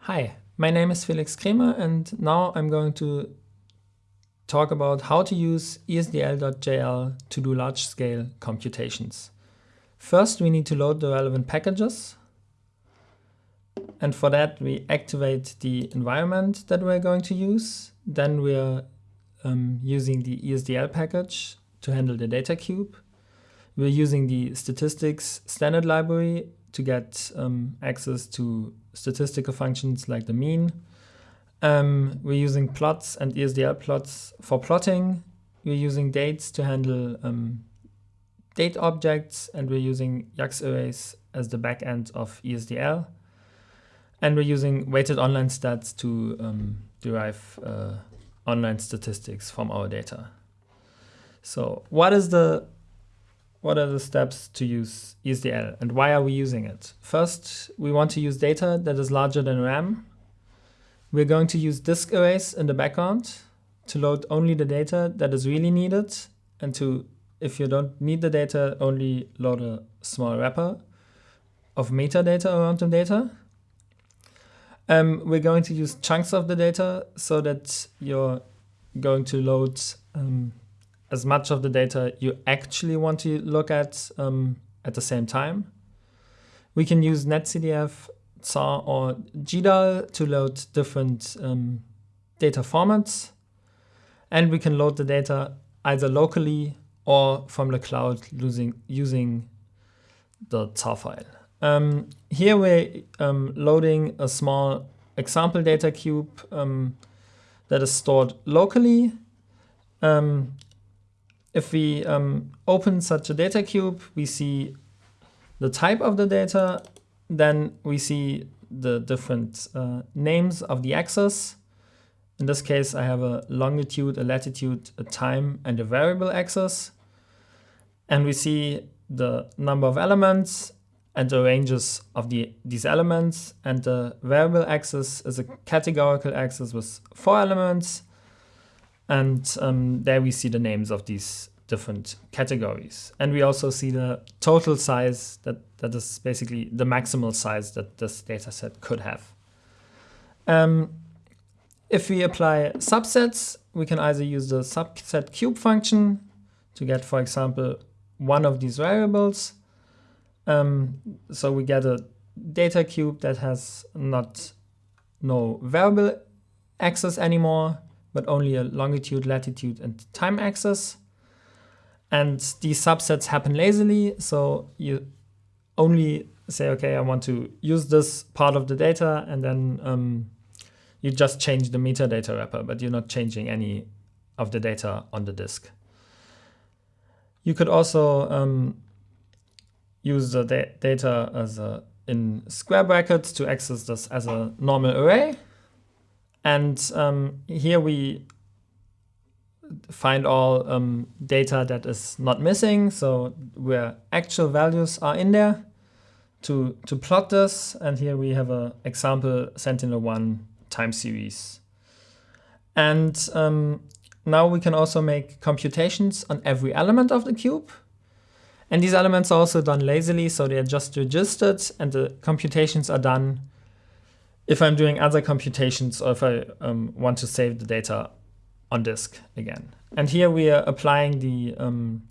Hi, my name is Felix Cremer and now I'm going to talk about how to use esdl.jl to do large-scale computations. First, we need to load the relevant packages. And for that, we activate the environment that we're going to use. Then we're um, using the ESDL package to handle the data cube. We're using the statistics standard library to get um, access to statistical functions like the mean. Um, we're using plots and ESDL plots for plotting. We're using dates to handle um, date objects, and we're using YAX arrays as the backend of ESDL. And we're using weighted online stats to um, derive uh, online statistics from our data. So what is the what are the steps to use ESDL and why are we using it? First, we want to use data that is larger than RAM. We're going to use disk arrays in the background to load only the data that is really needed and to, if you don't need the data, only load a small wrapper of metadata around the data. Um, we're going to use chunks of the data so that you're going to load um, as much of the data you actually want to look at um, at the same time. We can use netcdf, Zarr, or GDAL to load different um, data formats. And we can load the data either locally or from the cloud using, using the Zarr file. Um, here we're um, loading a small example data cube um, that is stored locally. If we um, open such a data cube, we see the type of the data, then we see the different uh, names of the axes. In this case, I have a longitude, a latitude, a time, and a variable axis. And we see the number of elements and the ranges of the, these elements. And the variable axis is a categorical axis with four elements. And um, there we see the names of these different categories. And we also see the total size that, that is basically the maximal size that this data set could have. Um, if we apply subsets, we can either use the subset cube function to get, for example, one of these variables. Um, so we get a data cube that has not no variable axis anymore, but only a longitude, latitude, and time axis. And these subsets happen lazily, so you only say, okay, I want to use this part of the data, and then um, you just change the metadata wrapper, but you're not changing any of the data on the disk. You could also um, use the da data as a, in square brackets to access this as a normal array. And um, here we find all um, data that is not missing, so where actual values are in there to, to plot this. And here we have an example Sentinel-1 time series. And um, now we can also make computations on every element of the cube. And these elements are also done lazily, so they are just registered and the computations are done if I'm doing other computations or if I um, want to save the data on disk again. And here we are applying the um,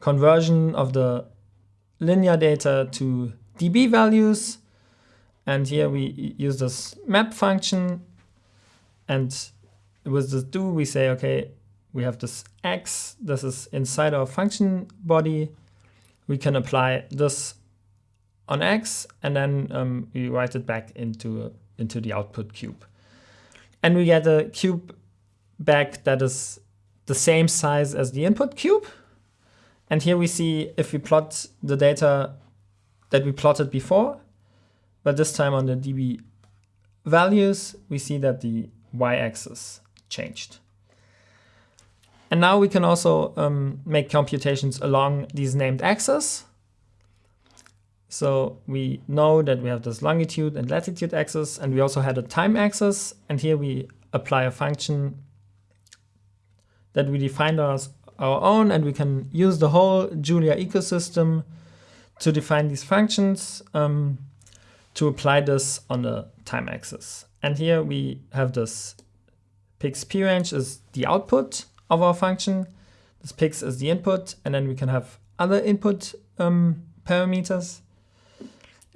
conversion of the linear data to dB values. And here we use this map function. And with this do, we say, OK, we have this x. This is inside our function body. We can apply this on x, and then um, we write it back into, into the output cube. And we get a cube back that is the same size as the input cube. And here we see if we plot the data that we plotted before, but this time on the dB values, we see that the y-axis changed. And now we can also um, make computations along these named axes. So we know that we have this longitude and latitude axis, and we also had a time axis. And here we apply a function that we defined as our own and we can use the whole Julia ecosystem to define these functions um, to apply this on the time axis. And here we have this pix p range is the output of our function. This pix is the input, and then we can have other input um, parameters.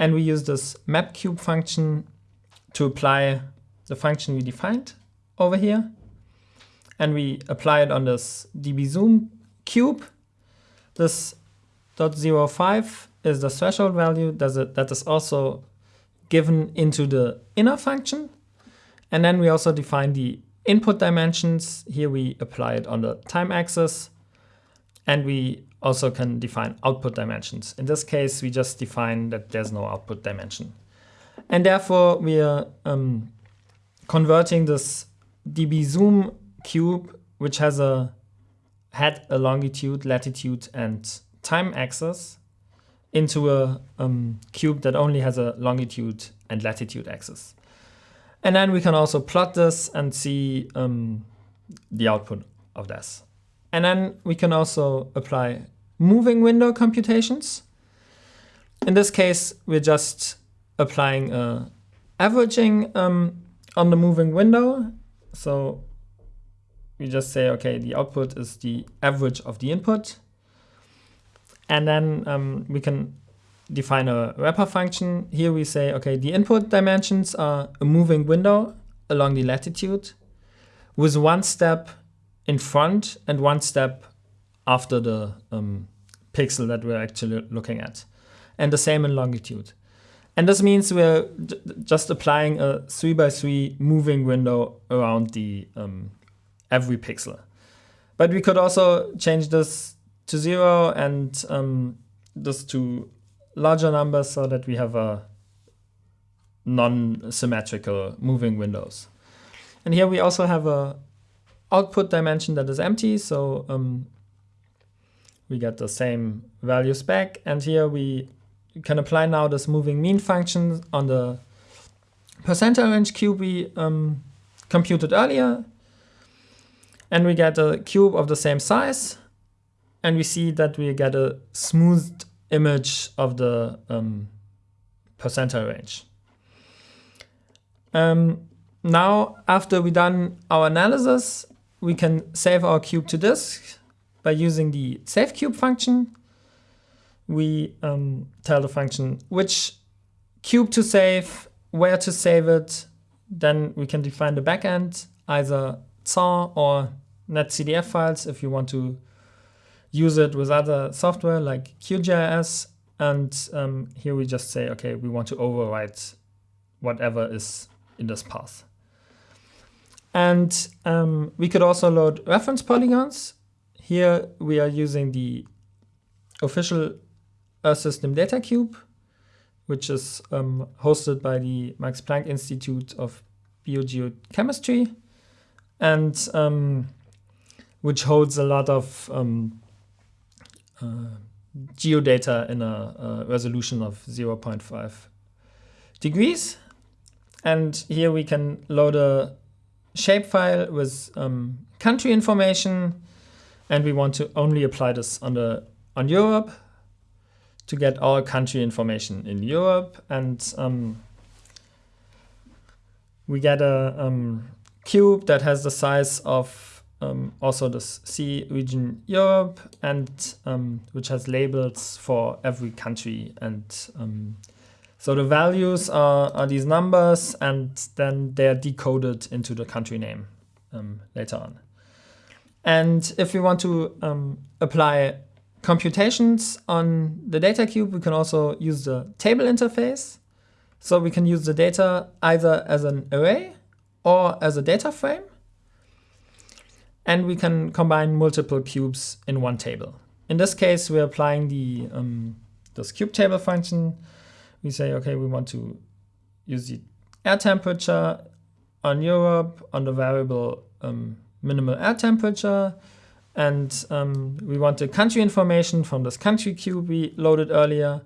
And we use this map cube function to apply the function we defined over here. And we apply it on this db zoom cube. This dot zero five is the threshold value that is also given into the inner function. And then we also define the input dimensions. Here we apply it on the time axis. And we also can define output dimensions. In this case, we just define that there's no output dimension. And therefore, we are um, converting this db zoom cube, which has a had a longitude, latitude, and time axis, into a um, cube that only has a longitude and latitude axis. And then we can also plot this and see um, the output of this. And then we can also apply moving window computations. In this case, we're just applying uh, averaging um, on the moving window. So we just say, okay, the output is the average of the input. And then um, we can define a wrapper function. Here we say, okay, the input dimensions are a moving window along the latitude with one step in front and one step after the um, pixel that we're actually looking at. And the same in longitude. And this means we're just applying a 3 by 3 moving window around the um, every pixel. But we could also change this to 0 and um, this to larger numbers so that we have a non-symmetrical moving windows. And here we also have a output dimension that is empty. So um, we get the same values back. And here we can apply now this moving mean function on the percentile range cube we um, computed earlier. And we get a cube of the same size. And we see that we get a smoothed image of the um, percentile range. Um, now, after we done our analysis, we can save our cube to disk by using the save cube function. We um, tell the function which cube to save, where to save it. Then we can define the backend, either Zarr or netcdf files if you want to use it with other software like QGIS. And um, here we just say, okay, we want to overwrite whatever is in this path. And um, we could also load reference polygons. Here we are using the official Earth System Data Cube, which is um, hosted by the Max Planck Institute of Biogeochemistry, and um, which holds a lot of um, uh, geodata in a, a resolution of 0.5 degrees. And here we can load a shapefile with um, country information. And we want to only apply this on, on Europe to get all country information in Europe. And um, we get a um, cube that has the size of um, also the C region Europe, and um, which has labels for every country. And um, so the values are, are these numbers, and then they are decoded into the country name um, later on. And if we want to um, apply computations on the data cube, we can also use the table interface. So we can use the data either as an array or as a data frame. And we can combine multiple cubes in one table. In this case, we're applying the um, this cube table function. We say, okay, we want to use the air temperature on Europe on the variable um, minimal air temperature. And um, we want the country information from this country cube we loaded earlier.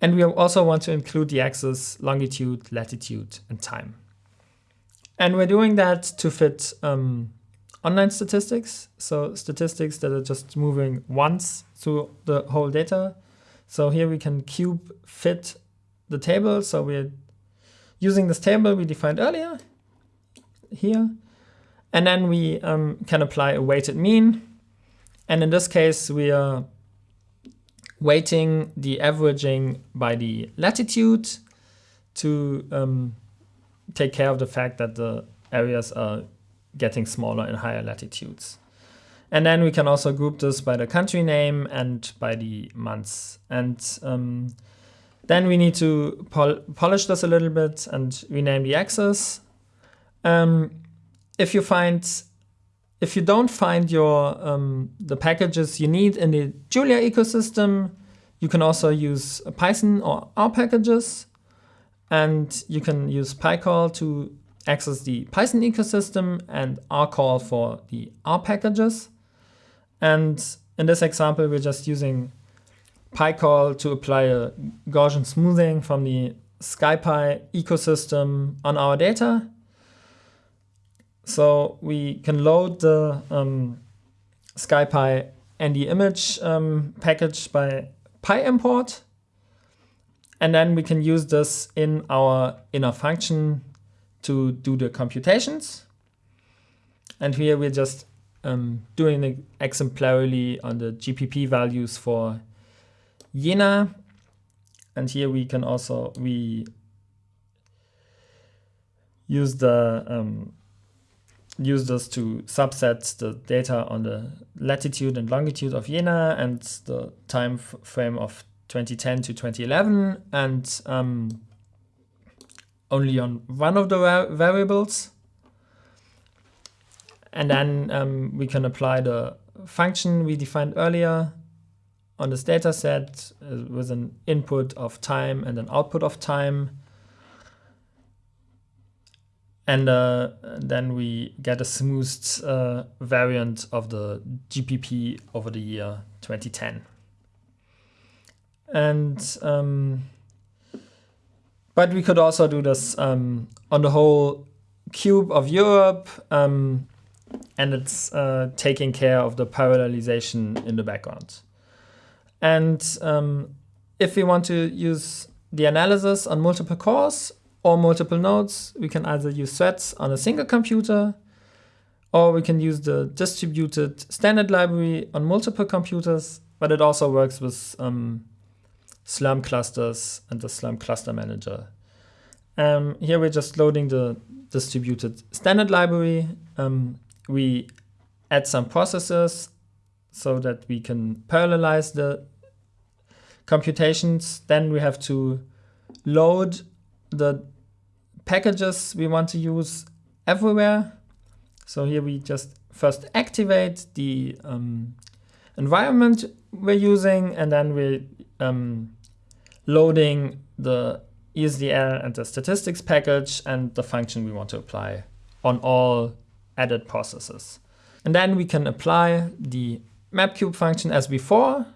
And we also want to include the axis longitude, latitude, and time. And we're doing that to fit um, online statistics, so statistics that are just moving once through the whole data. So here we can cube fit the table. So we're using this table we defined earlier here. And then we um, can apply a weighted mean. And in this case, we are weighting the averaging by the latitude to um, take care of the fact that the areas are getting smaller in higher latitudes. And then we can also group this by the country name and by the months. And um, then we need to pol polish this a little bit and rename the axis. Um, if you find, if you don't find your um, the packages you need in the Julia ecosystem, you can also use Python or R packages. And you can use pycall to access the Python ecosystem and rcall for the R packages. And in this example, we're just using pycall to apply a Gaussian smoothing from the SciPy ecosystem on our data. So we can load the um, SciPy ND image um, package by PyImport. And then we can use this in our inner function to do the computations. And here we're just um, doing it exemplarily on the GPP values for Jena. And here we can also we use the um, use this to subset the data on the latitude and longitude of Jena and the time frame of 2010 to 2011 and um, only on one of the variables. And then um, we can apply the function we defined earlier on this data set uh, with an input of time and an output of time. And uh, then we get a smoothed uh, variant of the GPP over the year 2010. And um, but we could also do this um, on the whole cube of Europe, um, and it's uh, taking care of the parallelization in the background. And um, if we want to use the analysis on multiple cores or multiple nodes, we can either use threads on a single computer, or we can use the distributed standard library on multiple computers, but it also works with um, Slurm clusters and the Slurm cluster manager. Um, here we're just loading the distributed standard library. Um, we add some processes so that we can parallelize the computations. Then we have to load the packages we want to use everywhere. So here we just first activate the um, environment we're using, and then we um, loading the ESDL and the statistics package and the function we want to apply on all added processes. And then we can apply the mapcube function as before,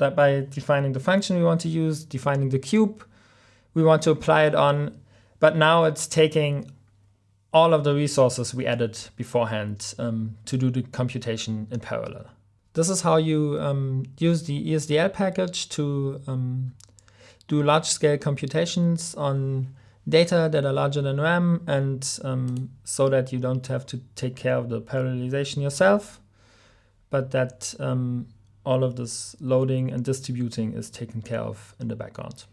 that by defining the function we want to use, defining the cube we want to apply it on, but now it's taking all of the resources we added beforehand um, to do the computation in parallel. This is how you um, use the ESDL package to um, do large-scale computations on data that are larger than RAM and um, so that you don't have to take care of the parallelization yourself, but that um, all of this loading and distributing is taken care of in the background.